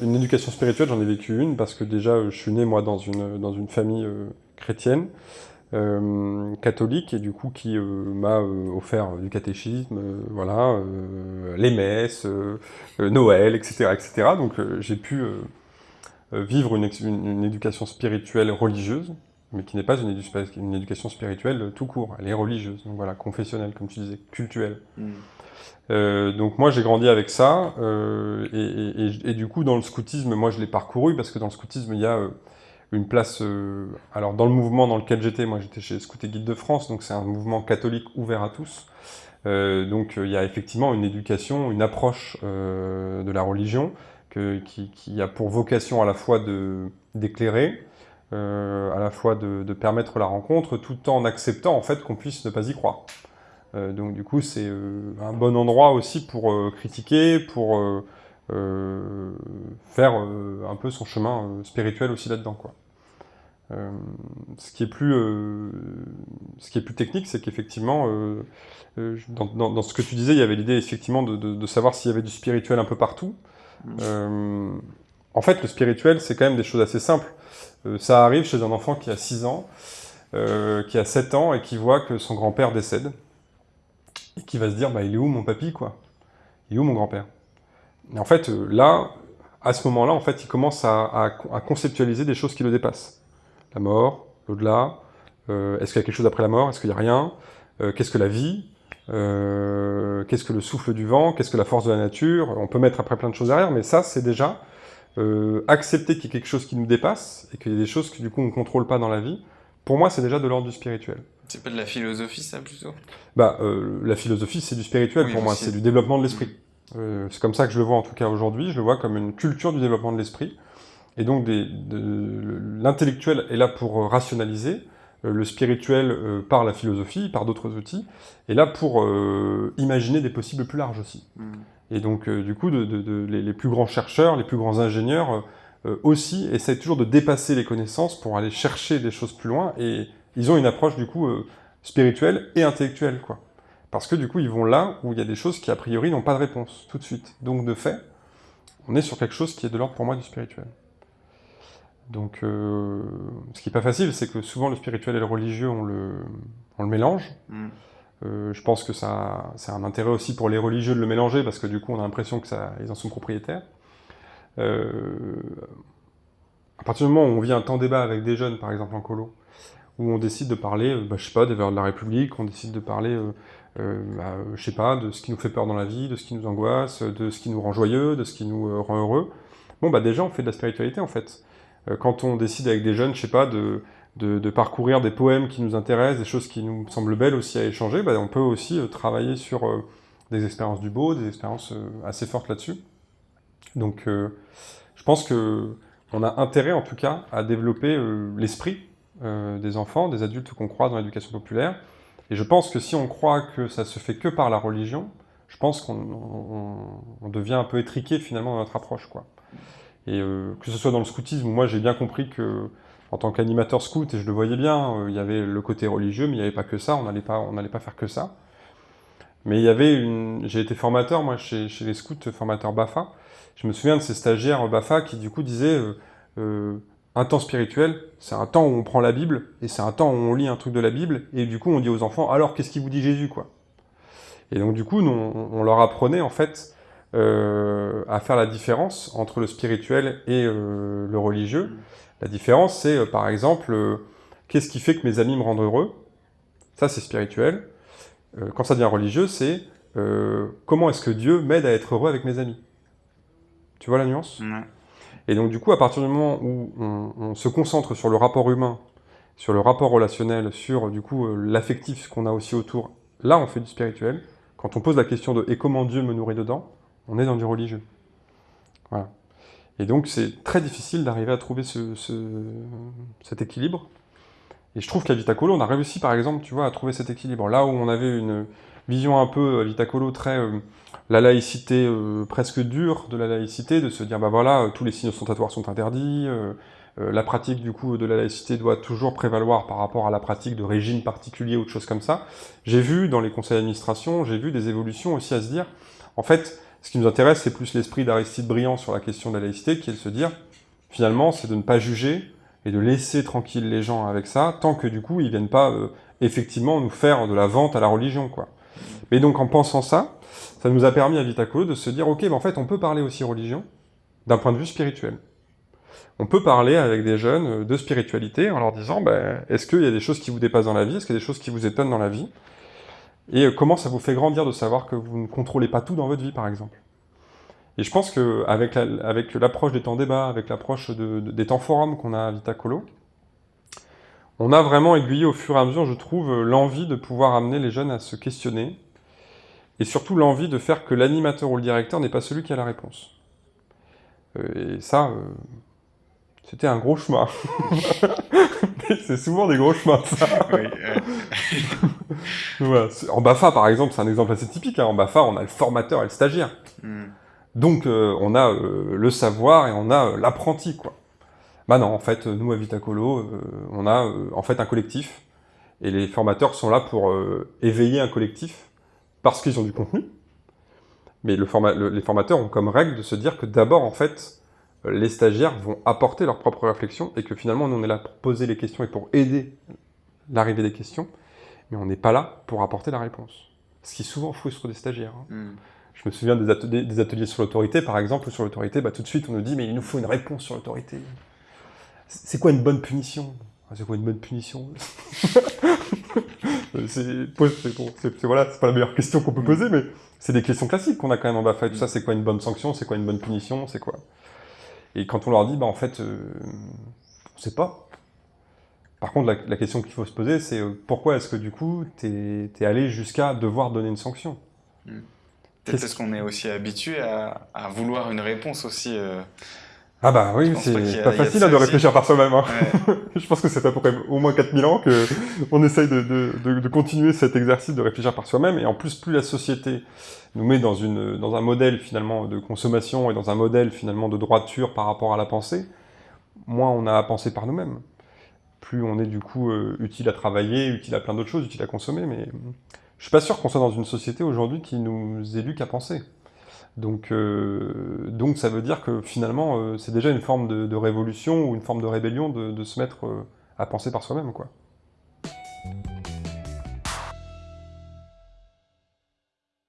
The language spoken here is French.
Une éducation spirituelle, j'en ai vécu une, parce que déjà, je suis né, moi, dans une, dans une famille euh, chrétienne, euh, catholique, et du coup, qui euh, m'a offert du catéchisme, voilà, les messes, Noël, etc., etc. Donc, j'ai pu vivre une, une, éducation spirituelle religieuse, mais qui n'est pas une, une, éducation spirituelle tout court, elle est religieuse, donc voilà, confessionnelle, comme tu disais, cultuelle. Mm. Euh, donc moi j'ai grandi avec ça, euh, et, et, du coup dans le scoutisme, moi je l'ai parcouru, parce que dans le scoutisme il y a euh, une place, euh, alors dans le mouvement dans lequel j'étais, moi j'étais chez Scout et Guide de France, donc c'est un mouvement catholique ouvert à tous, donc il y a effectivement une éducation, une approche de la religion, que, qui, qui, a pour vocation à la fois d'éclairer, à la fois de, de permettre la rencontre, tout en acceptant en fait qu'on puisse ne pas y croire. Euh, donc du coup, c'est euh, un bon endroit aussi pour euh, critiquer, pour faire un peu son chemin spirituel aussi là-dedans. quoi. ce, qui est plus, ce qui est plus technique, c'est qu'effectivement, dans, ce que tu disais, il y avait l'idée effectivement de, savoir s'il y avait du spirituel un peu partout. En fait, le spirituel, c'est quand même des choses assez simples. ça arrive chez un enfant qui a 6 ans, qui a 7 ans et qui voit que son grand-père décède. Et qui va se dire, bah, il est où mon papy, quoi? Il est où mon grand-père? Et en fait, euh, là, à ce moment-là, en fait, il commence à, conceptualiser des choses qui le dépassent. La mort, l'au-delà, euh, est-ce qu'il y a quelque chose après la mort, est-ce qu'il n'y a rien? Euh, Qu'est-ce que la vie? Qu'est-ce que le souffle du vent? Qu'est-ce que la force de la nature? On peut mettre après plein de choses derrière, mais ça, c'est déjà accepter qu'il y ait quelque chose qui nous dépasse, et qu'il y ait des choses que du coup on ne contrôle pas dans la vie, pour moi, c'est déjà de l'ordre du spirituel. C'est pas de la philosophie, ça, plutôt? Bah, euh, la philosophie, c'est du spirituel pour moi, c'est du développement de l'esprit. Euh, c'est comme ça que je le vois, en tout cas aujourd'hui, je le vois comme une culture du développement de l'esprit. Et donc, l'intellectuel est là pour rationaliser, euh, le spirituel par la philosophie, par d'autres outils, est là pour imaginer des possibles plus larges aussi. Hmm. Et donc, du coup, les, plus grands chercheurs, les plus grands ingénieurs aussi essayent toujours de dépasser les connaissances pour aller chercher des choses plus loin, et ils ont une approche du coup euh, spirituelle et intellectuelle, quoi. Parce que du coup, ils vont là où il y a des choses qui a priori n'ont pas de réponse, tout de suite. Donc de fait, on est sur quelque chose qui est de l'ordre pour moi du spirituel. Donc, euh, ce qui n'est pas facile, c'est que souvent le spirituel et le religieux, on le, on le mélange. Mm. Euh, je pense que ça, c'est un intérêt aussi pour les religieux de le mélanger, parce que du coup, on a l'impression qu'ils en sont propriétaires. à partir du moment où on vit un temps débat avec des jeunes, par exemple en colo, où on décide de parler, euh, bah, je sais pas, des valeurs de la République, on décide de parler, euh, euh, bah, je sais pas, de ce qui nous fait peur dans la vie, de ce qui nous angoisse, de ce qui nous rend joyeux, de ce qui nous rend heureux. Bon, bah déjà, on fait de la spiritualité, en fait. Quand on décide avec des jeunes, je sais pas, de, parcourir des poèmes qui nous intéressent, des choses qui nous semblent belles aussi à échanger, bah, on peut aussi travailler sur des expériences du beau, des expériences assez fortes là-dessus. Donc, je pense que on a intérêt, en tout cas, à développer l'esprit euh, des enfants, des adultes qu'on croit dans l'éducation populaire. Et je pense que si on croit que ça se fait que par la religion, je pense qu'on devient un peu étriqué finalement dans notre approche. Quoi. Et euh, que ce soit dans le scoutisme, moi j'ai bien compris que en tant qu'animateur scout, et je le voyais bien, euh, il y avait le côté religieux, mais il n'y avait pas que ça, on n'allait pas, pas faire que ça. Mais il y avait une... J'ai été formateur, moi, chez, les scouts, formateur BAFA. Je me souviens de ces stagiaires BAFA qui, du coup, disaient un temps spirituel, c'est un temps où on prend la Bible, et c'est un temps où on lit un truc de la Bible, et du coup on dit aux enfants, alors qu'est-ce qu'il vous dit Jésus quoi? Et donc du coup, on, leur apprenait en fait euh, à faire la différence entre le spirituel et euh, le religieux. La différence, c'est euh, par exemple, qu'est-ce qui fait que mes amis me rendent heureux? Ça c'est spirituel. quand ça devient religieux, c'est comment est-ce que Dieu m'aide à être heureux avec mes amis? Tu vois la nuance? Et donc du coup, à partir du moment où on, se concentre sur le rapport humain, sur le rapport relationnel, sur du coup l'affectif qu'on a aussi autour, là on fait du spirituel. Quand on pose la question de « et comment Dieu me nourrit dedans ?», on est dans du religieux. Voilà. Et donc c'est très difficile d'arriver à trouver ce, cet équilibre. Et je trouve qu'à Vitacolo, on a réussi par exemple, tu vois, à trouver cet équilibre. Là où on avait une vision un peu à Vitacolo très... Euh, la laïcité euh, presque dure de la laïcité, de se dire, bah voilà, euh, tous les signes ostentatoires sont interdits, la pratique du coup de la laïcité doit toujours prévaloir par rapport à la pratique de régime particulier ou de choses comme ça. J'ai vu dans les conseils d'administration, j'ai vu des évolutions aussi à se dire, en fait, Ce qui nous intéresse, c'est plus l'esprit d'Aristide Briand sur la question de la laïcité, qui est de se dire, finalement, c'est de ne pas juger et de laisser tranquille les gens avec ça, tant que du coup, ils viennent pas euh, effectivement nous faire de la vente à la religion, quoi. Mais donc, en pensant ça, ça nous a permis à Vitacolo de se dire, ok, ben en fait, on peut parler aussi religion d'un point de vue spirituel. On peut parler avec des jeunes euh, de spiritualité en leur disant, ben, est-ce qu'il y a des choses qui vous dépassent dans la vie? Est-ce qu'il y a des choses qui vous étonnent dans la vie? Et euh, comment ça vous fait grandir de savoir que vous ne contrôlez pas tout dans votre vie, par exemple? Et je pense qu'avec avec l'approche des temps débat, avec l'approche de, des temps forums qu'on a à Vitacolo, on a vraiment aiguillé au fur et à mesure, je trouve, l'envie de pouvoir amener les jeunes à se questionner, et surtout l'envie de faire que l'animateur ou le directeur n'est pas celui qui a la réponse. Euh, et ça, euh, c'était un gros chemin. c'est souvent des gros chemins, ça. En BAFA, par exemple, c'est un exemple assez typique. Hein. En BAFA, on a le formateur et le stagiaire. Hmm. Donc, euh, on a euh, le savoir et on a euh, l'apprenti, quoi. Bah non, en fait, nous, à Vitacolo, on a en fait un collectif. Et les formateurs sont là pour éveiller un collectif parce qu'ils ont du contenu. Mais le les formateurs ont comme règle de se dire que d'abord, en fait, les stagiaires vont apporter leur propre réflexion et que finalement, nous, on est là pour poser les questions et pour aider l'arrivée des questions, mais on n'est pas là pour apporter la réponse. Ce qui souvent frustre des stagiaires. Hein. Hmm. Je me souviens des ateliers, des ateliers sur l'autorité, par exemple, sur l'autorité, bah, tout de suite, on nous dit, mais il nous faut une réponse sur l'autorité. C'est quoi une bonne punition? C'est quoi une bonne punition? C'est voilà, pas la meilleure question qu'on peut poser, mais c'est des questions classiques qu'on a quand même en BAFA et tout ça. C'est quoi une bonne sanction? C'est quoi une bonne punition? C'est quoi? Et quand on leur dit, bah, en fait, euh, on ne sait pas. Par contre, la, question qu'il faut se poser, c'est euh, pourquoi est-ce que du coup, tu es, allé jusqu'à devoir donner une sanction? Hmm. Peut-être parce qu'on est aussi habitué à, vouloir une réponse aussi. Euh, ah bah oui, c'est pas, facile de réfléchir par soi-même. Hein. je pense que c'est à peu près au moins 4000 ans qu'on essaye de, de, de, continuer cet exercice de réfléchir par soi-même. Et en plus, plus la société nous met dans, une, dans un modèle finalement de consommation et dans un modèle finalement de droiture par rapport à la pensée, moins on a à penser par nous-mêmes. Plus on est du coup euh, utile à travailler, utile à plein d'autres choses, utile à consommer, mais je suis pas sûr qu'on soit dans une société aujourd'hui qui nous éduque à penser. Donc, euh, donc ça veut dire que finalement, euh, c'est déjà une forme de, révolution ou une forme de rébellion de, de se mettre à penser par soi-même, quoi.